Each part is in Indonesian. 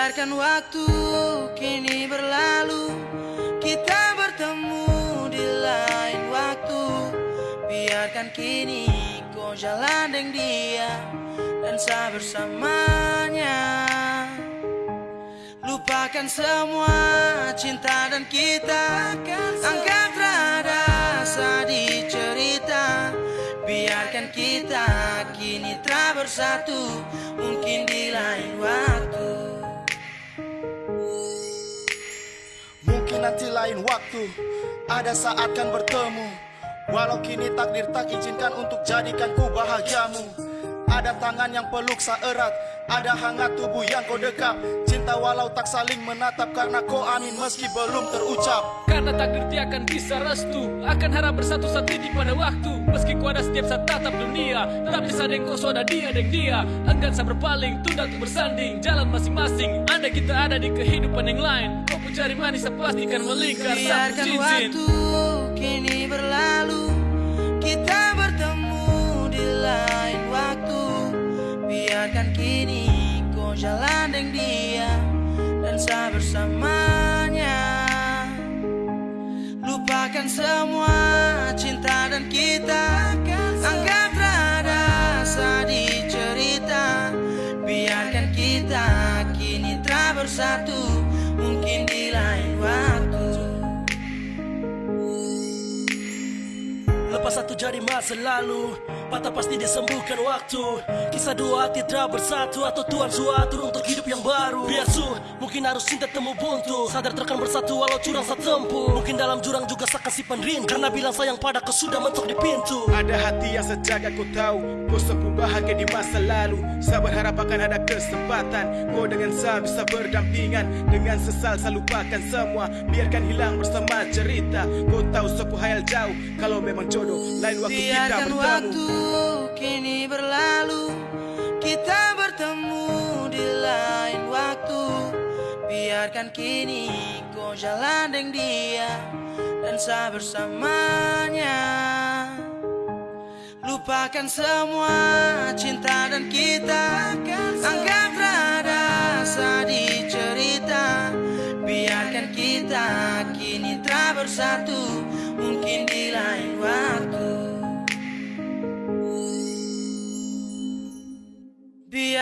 Biarkan waktu kini berlalu. Kita bertemu di lain waktu. Biarkan kini kau jalan dengan dia Dan saya bersamanya. Lupakan semua cinta dan kita Anggap rasa di cerita. Biarkan kita kini telah bersatu Mungkin di lain waktu Nanti lain waktu. Ada saat kan bertemu. Walau kini takdir tak izinkan untuk jadikan ku bahagiamu. Ada tangan yang peluk erat Ada hangat tubuh yang kau dekap. Cinta walau tak saling menatap Karena kau amin meski belum terucap. Karena takdir tiakan bisa restu Akan harap bersatu saat ini pada waktu Meski ku ada setiap saat tatap dunia. Tapi sadeng kau sudah dia deng dia. Enggan saya berpaling, tunda untuk bersanding. Jalan masing-masing, anda kita ada di kehidupan yang lain. Kau pun cari manis, saya pastikan melingkar Biarkan cincin. waktu kini berlalu. Kita bertemu di lain waktu. Biarkan kini kau jalan dengan dia Dan saya bersamanya Lupakan semua telah Lepas satu jadi masa lalu. Patah pasti disembuhkan waktu. Kisah dua hati telah bersatu Atau Tuhan suatu untuk hidup yang baru. Biar su, mungkin harus cinta temu buntu. Sadar terkan bersatu walau curang saat tempuh. Mungkin dalam jurang juga sakan simpan rindu. Karena bilang sayang pada kau sudah mentok di pintu. Ada hati yang sejak aku tahu Kau sembuh bahagia di masa lalu. Saya berharap akan ada kesempatan. Kau dengan saya bisa berdampingan. Dengan sesal saya lupakan semua. Biarkan hilang bersama cerita. Kau tahu sepu hayal jauh. Kalau memang jodoh Lain waktu kita Biarkan bertemu. waktu kini berlalu. Kita bertemu di lain waktu. Biarkan kini kau jalan dengan dia Dan saya bersamanya. Lupakan semua cinta dan kita Anggap rasa di cerita. Biarkan kita kini telah bersatu. Mungkin di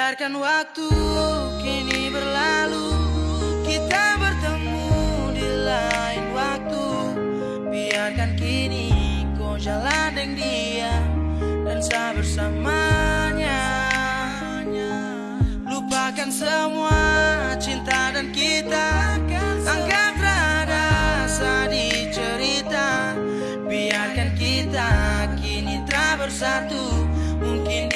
Biarkan waktu kini berlalu Kita bertemu di lain waktu. Biarkan kini kau jalan dengan dia Dan saya bersamanya. Lupakan semua cinta dan kita Anggap rasa di cerita. Biarkan kita kini telah bersatu Mungkin